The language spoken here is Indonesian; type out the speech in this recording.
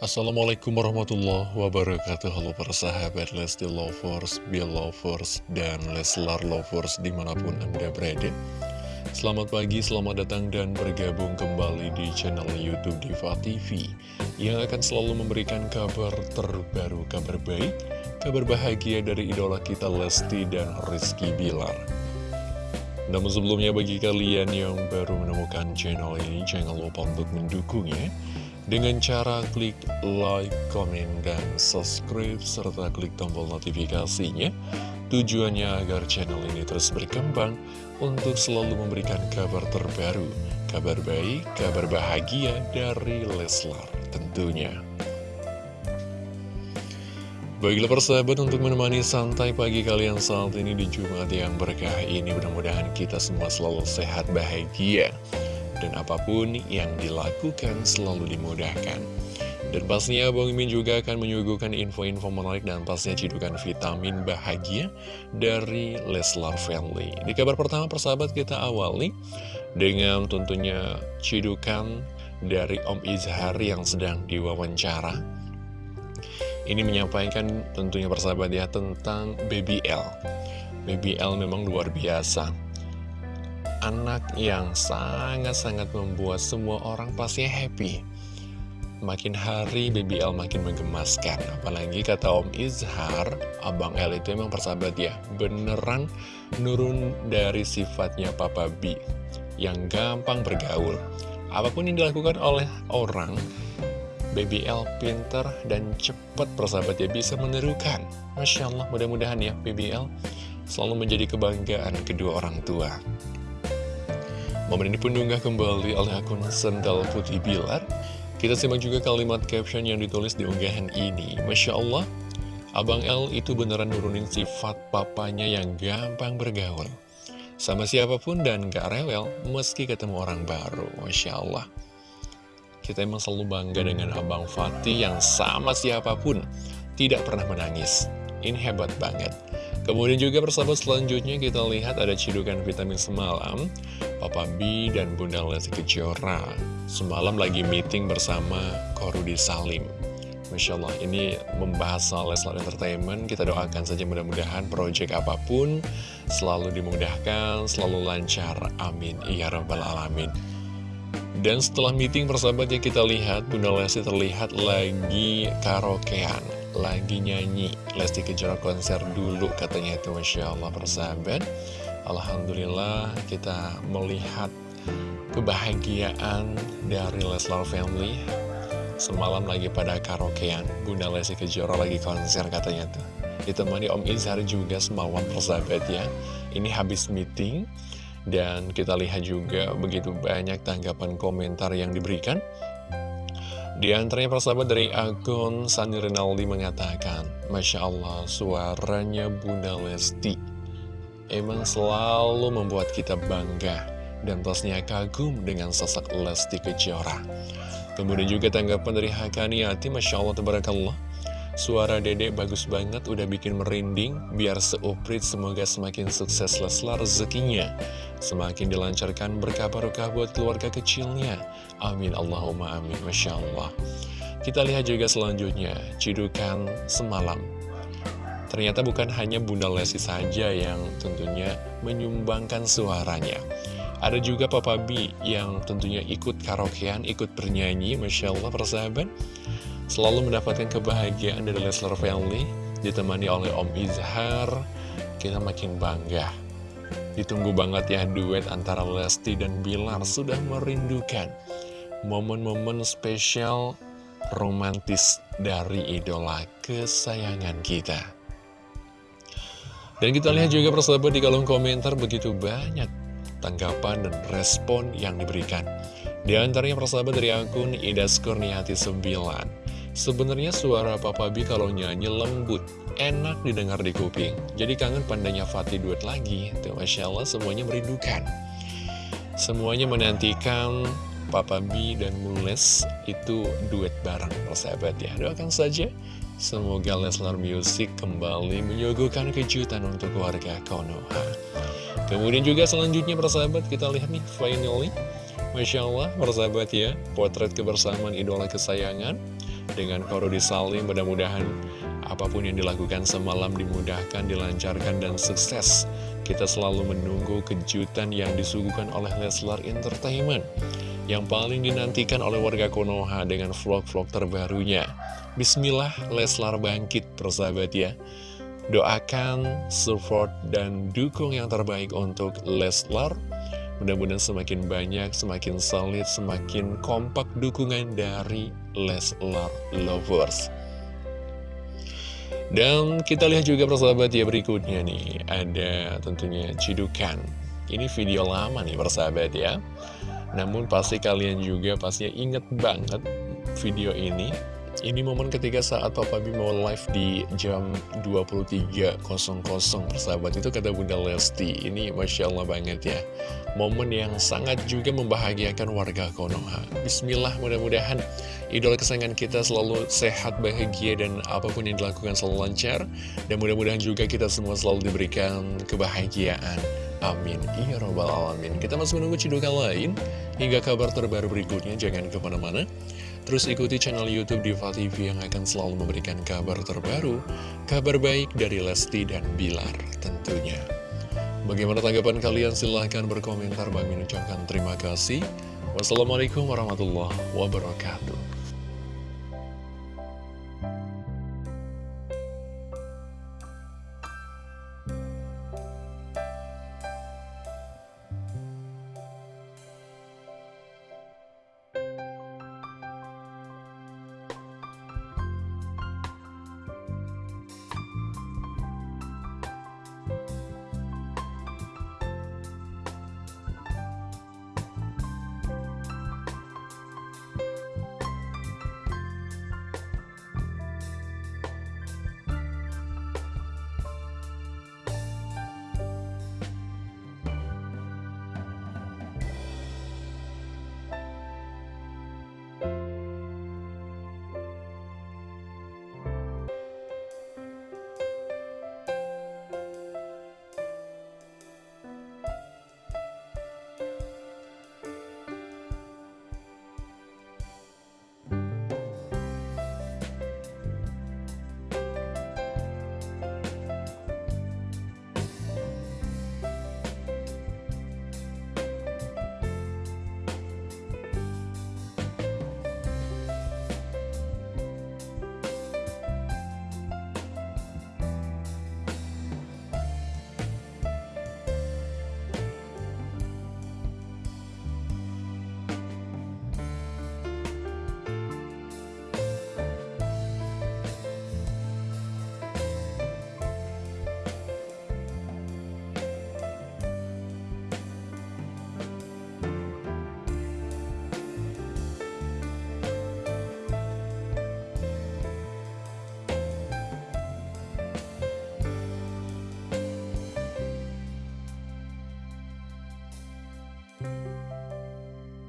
Assalamualaikum warahmatullahi wabarakatuh. Halo para sahabat Lesti Lovers, Belovers, dan Leslar Lovers di mana pun anda berada. Selamat pagi, selamat datang dan bergabung kembali di channel Youtube Diva TV Yang akan selalu memberikan kabar terbaru, kabar baik Kabar bahagia dari idola kita Lesti dan Rizky Bilar. Namun sebelumnya bagi kalian yang baru menemukan channel ini, jangan lupa untuk mendukungnya dengan cara klik like, komen, dan subscribe, serta klik tombol notifikasinya. Tujuannya agar channel ini terus berkembang untuk selalu memberikan kabar terbaru, kabar baik, kabar bahagia dari Leslar tentunya. Baiklah persahabat untuk menemani santai pagi kalian saat ini di Jumat yang berkah ini Mudah-mudahan kita semua selalu sehat bahagia Dan apa pun yang dilakukan selalu dimudahkan Dan pastinya Bang Imin juga akan menyuguhkan info-info menarik dan pastinya cidukan vitamin bahagia dari Leslar Family Di kabar pertama persahabat kita awali dengan tentunya cidukan dari Om Izhar yang sedang diwawancara ini menyampaikan tentunya persahabat ya tentang BBL. BBL memang luar biasa. Anak yang sangat-sangat membuat semua orang pasti happy. Makin hari BBL makin menggemaskan. Apalagi kata Om Izhar, Abang L itu emang persahabat ya. Beneran nurun dari sifatnya Papa B. Yang gampang bergaul. Apa pun yang dilakukan oleh orang, BBL pinter dan cepat persahabat ya bisa menirukan Masya Allah mudah-mudahan ya BBL selalu menjadi kebanggaan kedua orang tua Momen ini pun diunggah kembali oleh akun Sendal Putih Bilar Kita simak juga kalimat caption yang ditulis di unggahan ini Masya Allah Abang L itu beneran nurunin sifat papanya yang gampang bergaul Sama siapa pun dan gak rewel meski ketemu orang baru Masya Allah kita emang selalu bangga dengan Abang Fatih yang sama siapa pun tidak pernah menangis. Ini hebat banget. Kemudian juga persahabat selanjutnya kita lihat ada cidukan vitamin semalam. Papa B dan Bunda Lesti Kejora semalam lagi meeting bersama Korudi Salim. Masya Allah, ini membahas soal Leslar Entertainment. Kita doakan saja mudah-mudahan proyek apa pun selalu dimudahkan, selalu lancar. Amin. Ya Rabbal Alamin. Dan setelah meeting persahabat ya kita lihat Bunda Lesti terlihat lagi karaokean Lagi nyanyi Lesti kejar konser dulu katanya itu Masya Allah persahabat Alhamdulillah kita melihat kebahagiaan dari Leslar Family. Semalam lagi pada karaokean Bunda Lesti Kejora lagi konser katanya tuh. Ditemani Om Izhar juga semalam persahabat ya. Ini habis meeting dan kita lihat juga begitu banyak tanggapan komentar yang diberikan. Di antaranya persahabat dari akun Sani Rinaldi mengatakan, Masya Allah suaranya Bunda Lesti emang selalu membuat kita bangga dan pastinya kagum dengan sosok Lesti Kejora. Kemudian juga tanggapan dari Hakaniati, Masya Allah, Tabarakallah. Suara dedek bagus banget, udah bikin merinding, biar seuprit semoga semakin sukses Leslar rezekinya. Semakin dilancarkan berkah-berkah buat keluarga kecilnya. Amin, Allahumma amin, Masya Allah. Kita lihat juga selanjutnya, cidukan semalam. Ternyata bukan hanya Bunda Lesti saja yang tentunya menyumbangkan suaranya. Ada juga Papa B yang tentunya ikut karaokean, ikut bernyanyi, Masya Allah persahabat selalu mendapatkan kebahagiaan dari Leslar Family, ditemani oleh Om Izhar, kita makin bangga. Ditunggu banget ya duet antara Lesti dan Bilar, sudah merindukan momen-momen spesial romantis dari idola kesayangan kita. Dan kita lihat juga persahabat di kolom komentar begitu banyak tanggapan dan respon yang diberikan. Di antaranya persahabat dari akun Ida Skurniati 9 Sebenarnya suara Papa B kalau nyanyi lembut, enak didengar di kuping. Jadi kangen pandanya Fatih duet lagi. Tuh, Masya Allah semuanya merindukan. Semuanya menantikan Papa B dan Mules itu duet bareng persahabat ya. Doakan saja. Semoga Leslar Music kembali menyuguhkan kejutan untuk keluarga Konoha. Kemudian juga selanjutnya persahabat kita lihat nih finally Masya Allah persahabat ya Potret kebersamaan idola kesayangan dengan Korodi Salim mudah-mudahan apa pun yang dilakukan semalam dimudahkan, dilancarkan, dan sukses. Kita selalu menunggu kejutan yang disuguhkan oleh Leslar Entertainment yang paling dinantikan oleh warga Konoha dengan vlog-vlog terbarunya. Bismillah, Leslar bangkit, persahabat ya. Doakan, support, dan dukung yang terbaik untuk Leslar. Mudah-mudahan semakin banyak, semakin solid, semakin kompak dukungan dari Leslar Lovers. Dan kita lihat juga persahabat ya berikutnya nih, ada tentunya cidukan. Ini video lama nih persahabat ya. Namun pasti kalian juga pastinya inget banget video ini. Ini momen ketika saat Papa B mau live di jam 23.00 persahabat. Itu kata Bunda Lesti. Ini Masya Allah banget ya. Momen yang sangat juga membahagiakan warga Konoha. Bismillah mudah-mudahan idola kesayangan kita selalu sehat, bahagia Dan apa pun yang dilakukan selalu lancar. Dan mudah-mudahan juga kita semua selalu diberikan kebahagiaan Amin Ya Rabbal Alamin Kita masih menunggu cidukan lain Hingga kabar terbaru berikutnya Jangan ke mana-mana Terus ikuti channel Youtube Diva TV yang akan selalu memberikan kabar terbaru, kabar baik dari Lesti dan Bilar tentunya. Bagaimana tanggapan kalian? Silahkan berkomentar. Bang Min ucapkan terima kasih. Wassalamualaikum warahmatullahi wabarakatuh.